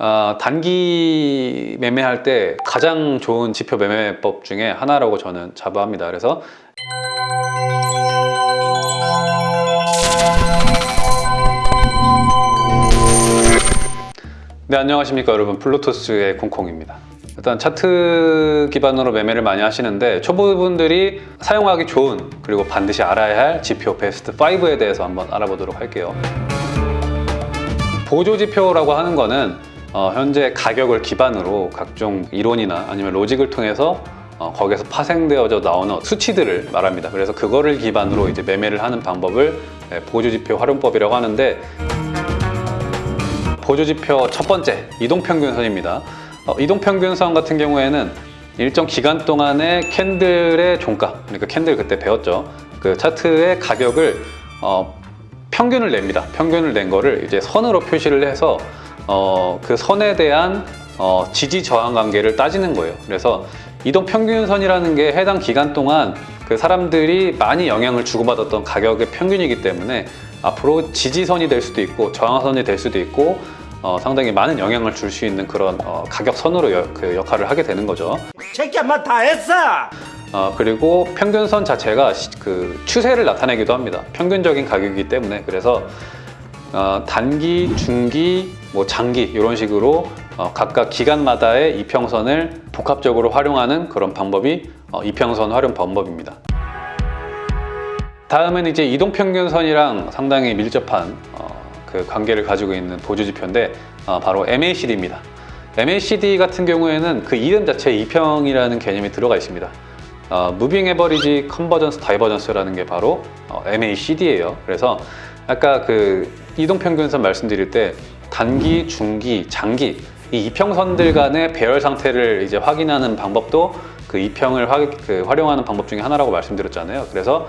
어, 단기 매매할 때 가장 좋은 지표 매매법 중에 하나라고 저는 자부합니다. 그래서 네 안녕하십니까 여러분. 블루투스의 콩콩입니다. 일단 차트 기반으로 매매를 많이 하시는데 초보분들이 사용하기 좋은 그리고 반드시 알아야 할 지표 베스트 5에 대해서 한번 알아보도록 할게요. 보조 지표라고 하는 거는 어, 현재 가격을 기반으로 각종 이론이나 아니면 로직을 통해서 어, 거기에서 파생되어져 나오는 수치들을 말합니다 그래서 그거를 기반으로 이제 매매를 하는 방법을 네, 보조 지표 활용법이라고 하는데 보조지표 첫 번째 이동평균선입니다. 어, 이동평균선 같은 경우에는 일정 기간 동안의 캔들의 종가 그러니까 캔들 그때 배웠죠. 그 차트의 가격을 어, 평균을 냅니다. 평균을 낸 거를 이제 선으로 표시를 해서 어, 그 선에 대한 어, 지지 저항 관계를 따지는 거예요. 그래서 이동 평균선이라는 게 해당 기간 동안 그 사람들이 많이 영향을 주고받았던 가격의 평균이기 때문에 앞으로 지지선이 될 수도 있고 저항선이 될 수도 있고 어, 상당히 많은 영향을 줄 수 있는 그런 어, 가격선으로 여- 그 역할을 하게 되는 거죠. 새끼야 뭐다 했어 어, 그리고 평균선 자체가 시- 그 추세를 나타내기도 합니다. 평균적인 가격이기 때문에 그래서 어, 단기, 중기, 뭐 장기 이런 식으로 어, 각각 기간마다의 이평선을 복합적으로 활용하는 그런 방법이 어, 이평선 활용 방법입니다. 다음은 이제 이동평균선이랑 상당히 밀접한 어, 그 관계를 가지고 있는 보조지표인데 어, 바로 MACD입니다. MACD 같은 경우에는 그 이름 자체에 이평이라는 개념이 들어가 있습니다. 어, Moving Average Convergence Divergence라는 게 바로 어, MACD예요. 그래서 아까 그 이동평균선 말씀드릴 때 단기, 중기, 장기 이 이평선들 간의 배열 상태를 이제 확인하는 방법도 그 이평을 화, 그 활용하는 방법 중에 하나라고 말씀드렸잖아요. 그래서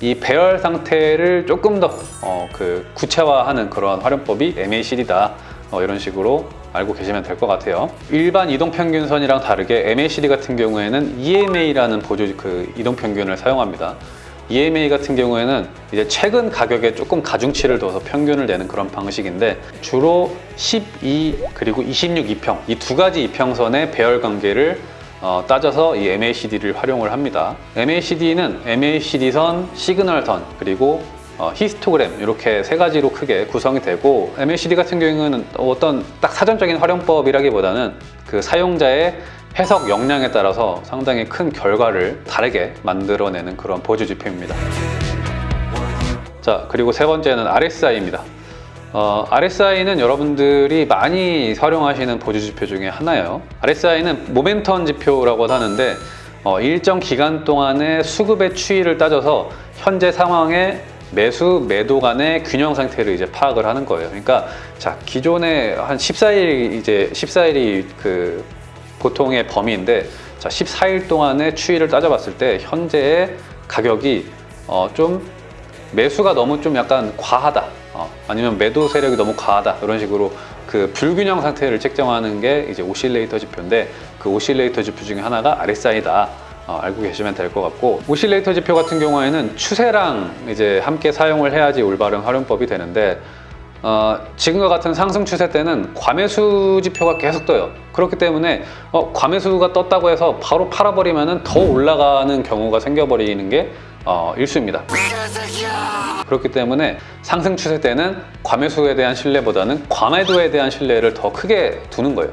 이 배열 상태를 조금 더 어, 그 구체화하는 그런 활용법이 MACD다 어, 이런 식으로 알고 계시면 될 것 같아요. 일반 이동평균선이랑 다르게 MACD 같은 경우에는 EMA라는 보조 그 이동평균을 사용합니다. EMA 같은 경우에는 이제 최근 가격에 조금 가중치를 둬서 평균을 내는 그런 방식인데 주로 12 그리고 26 이평 이 두 가지 이평선의 배열 관계를 어, 따져서 이 MACD를 활용을 합니다. MACD는 MACD선, 시그널선, 그리고 어, 히스토그램 이렇게 세 가지로 크게 구성이 되고 MACD 같은 경우에는 어떤 딱 사전적인 활용법이라기보다는 그 사용자의 해석 역량에 따라서 상당히 큰 결과를 다르게 만들어내는 그런 보조 지표입니다. 자 그리고 세 번째는 RSI입니다. 어, RSI는 여러분들이 많이 활용하시는 보조 지표 중에 하나예요. RSI는 모멘텀 지표라고 하는데 어, 일정 기간 동안의 수급의 추이를 따져서 현재 상황의 매수, 매도 간의 균형 상태를 이제 파악을 하는 거예요. 그러니까 자 기존에 한 14일 이제 14일이 그 보통의 범위인데 자 14일 동안의 추이를 따져봤을 때 현재의 가격이 어, 좀 매수가 너무 좀 약간 과하다. 어, 아니면 매도 세력이 너무 과하다. 이런 식으로 그 불균형 상태를 책정하는 게 이제 오실레이터 지표인데 그 오실레이터 지표 중에 하나가 RSI다. 어, 알고 계시면 될 것 같고 오실레이터 지표 같은 경우에는 추세랑 이제 함께 사용을 해야지 올바른 활용법이 되는데 어, 지금과 같은 상승 추세 때는 과매수 지표가 계속 떠요. 그렇기 때문에 어, 과매수가 떴다고 해서 바로 팔아버리면 더 올라가는 경우가 생겨버리는 게 어, 일수입니다. 그렇기 때문에 상승 추세 때는 과매수에 대한 신뢰보다는 과매도에 대한 신뢰를 더 크게 두는 거예요.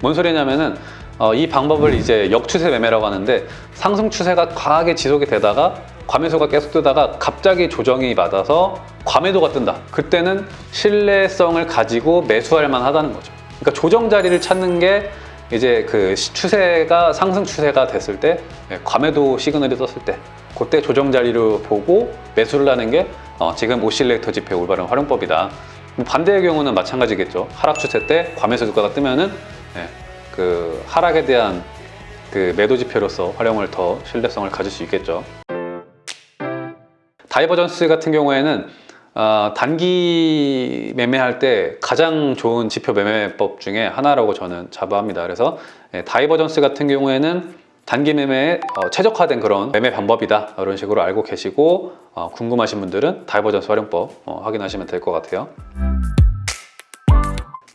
뭔 소리냐면은 어, 이 방법을 이제 역추세 매매라고 하는데 상승 추세가 강하게 지속이 되다가 과매수가 계속 뜨다가 갑자기 조정이 받아서 과매도가 뜬다. 그때는 신뢰성을 가지고 매수할 만하다는 거죠. 그러니까 조정 자리를 찾는 게 이제 그 시- 추세가 상승 추세가 됐을 때 예, 과매도 시그널이 떴을 때 그때 조정 자리를 보고 매수를 하는 게 어, 지금 오실레이터 지표의 올바른 활용법이다. 반대의 경우는 마찬가지겠죠. 하락 추세 때 과매수 주가가 뜨면은 예, 그 하락에 대한 그 매도 지표로서 활용을 더 신뢰성을 가질 수 있겠죠. divergence 같은 경우에는 어, 단기 매매할 때 가장 좋은 지표 매매법 중에 하나라고 저는 자부합니다. 그래서 예, divergence 같은 경우에는 단기 매매에 어, 최적화된 그런 매매 방법이다. 이런 식으로 알고 계시고 어, 궁금하신 분들은 divergence 활용법 어, 확인하시면 될 것 같아요.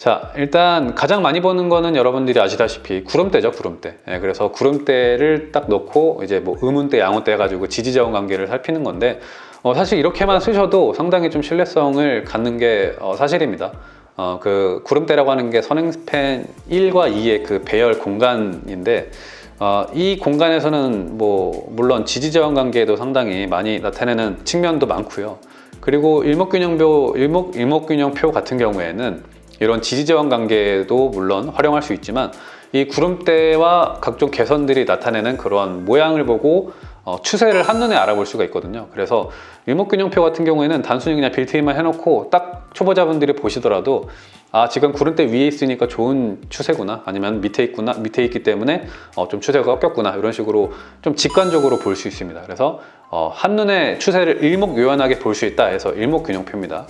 자, 일단 가장 많이 보는 거는 여러분들이 아시다시피 구름대죠, 구름대. 예, 그래서 구름대를 딱 넣고 이제 뭐 의문대, 양호대 해가지고 지지자원 관계를 살피는 건데 어, 사실 이렇게만 쓰셔도 상당히 좀 신뢰성을 갖는 게 어, 사실입니다. 어, 그 구름대라고 하는 게 선행스팬 1과 2의 그 배열 공간인데 어, 이 공간에서는 뭐 물론 지지자원 관계도 상당히 많이 나타내는 측면도 많고요. 그리고 일목균형표 일목 일목균형표 같은 경우에는 이런 지지자원 관계도 물론 활용할 수 있지만 이 구름대와 각종 개선들이 나타내는 그런 모양을 보고 어, 추세를 한눈에 알아볼 수가 있거든요. 그래서 일목균형표 같은 경우에는 단순히 그냥 빌트인만 해놓고 딱 초보자분들이 보시더라도 아 지금 구름대 위에 있으니까 좋은 추세구나 아니면 밑에 있구나 밑에 있기 때문에 어, 좀 추세가 꺾였구나 이런 식으로 좀 직관적으로 볼 수 있습니다. 그래서 어, 한눈에 추세를 일목요연하게 볼 수 있다 해서 일목균형표입니다.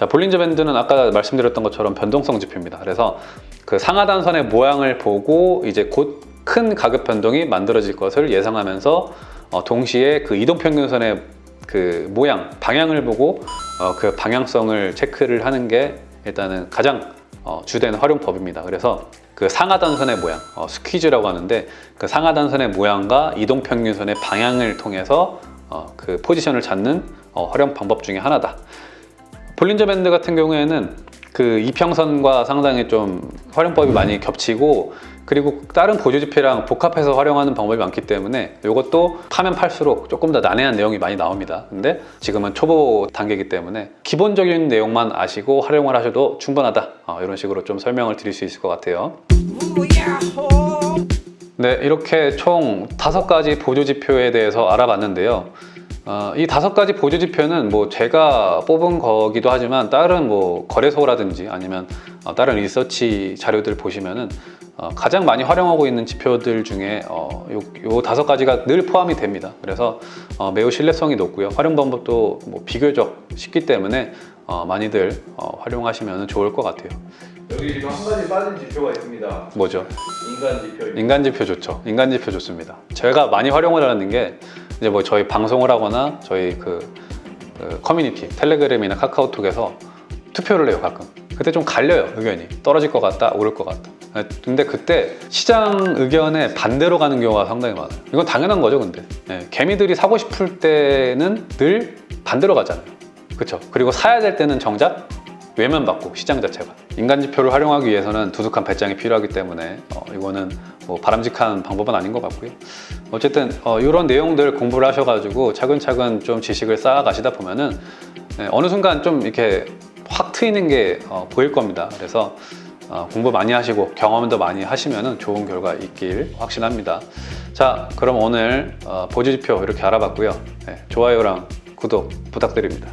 자, 볼린저 밴드는 아까 말씀드렸던 것처럼 변동성 지표입니다. 그래서 그 상하단선의 모양을 보고 이제 곧 큰 가격 변동이 만들어질 것을 예상하면서 어, 동시에 그 이동평균선의 그 모양, 방향을 보고 어, 그 방향성을 체크를 하는 게 일단은 가장 어, 주된 활용법입니다. 그래서 그 상하단선의 모양, 어, 스퀴즈라고 하는데 그 상하단선의 모양과 이동평균선의 방향을 통해서 어, 그 포지션을 찾는 어, 활용 방법 중에 하나다. 볼린저 밴드 같은 경우에는 그 이평선과 상당히 좀 활용법이 많이 겹치고 그리고 다른 보조지표랑 복합해서 활용하는 방법이 많기 때문에 이것도 파면 팔수록 조금 더 난해한 내용이 많이 나옵니다. 근데 지금은 초보 단계이기 때문에 기본적인 내용만 아시고 활용을 하셔도 충분하다. 어, 이런 식으로 좀 설명을 드릴 수 있을 것 같아요. 네 이렇게 총 다섯 가지 보조지표에 대해서 알아봤는데요 어, 이 다섯 가지 보조 지표는 뭐 제가 뽑은 거기도 하지만 다른 뭐 거래소라든지 아니면 어, 다른 리서치 자료들 보시면은 어, 가장 많이 활용하고 있는 지표들 중에 어, 요, 요 다섯 가지가 늘 포함이 됩니다. 그래서 어, 매우 신뢰성이 높고요. 활용 방법도 뭐 비교적 쉽기 때문에 어, 많이들 어, 활용하시면 좋을 것 같아요. 여기 지금 한 가지 빠진 지표가 있습니다. 뭐죠? 인간 지표입니다. 인간 지표 좋죠. 인간 지표 좋습니다. 제가 많이 활용을 하는 게 이제 뭐 저희 방송을 하거나 저희 그, 그 커뮤니티 텔레그램이나 카카오톡에서 투표를 해요 가끔. 그때 좀 갈려요 의견이 떨어질 것 같다 오를 것 같다. 네, 근데 그때 시장 의견에 반대로 가는 경우가 상당히 많아요. 이건 당연한 거죠 근데 네, 개미들이 사고 싶을 때는 늘 반대로 가잖아요. 그렇죠. 그리고 사야 될 때는 정작 외면받고 시장 자체가. 인간 지표를 활용하기 위해서는 두둑한 배짱이 필요하기 때문에 어, 이거는 뭐 바람직한 방법은 아닌 것 같고요. 어쨌든 어, 이런 내용들 공부를 하셔가지고 차근차근 좀 지식을 쌓아 가시다 보면은 네, 어느 순간 좀 이렇게 확 트이는 게 어, 보일 겁니다. 그래서 어, 공부 많이 하시고 경험도 많이 하시면 좋은 결과 있길 확신합니다. 자 그럼 오늘 어, 보조지표 이렇게 알아봤고요. 네, 좋아요랑 구독 부탁드립니다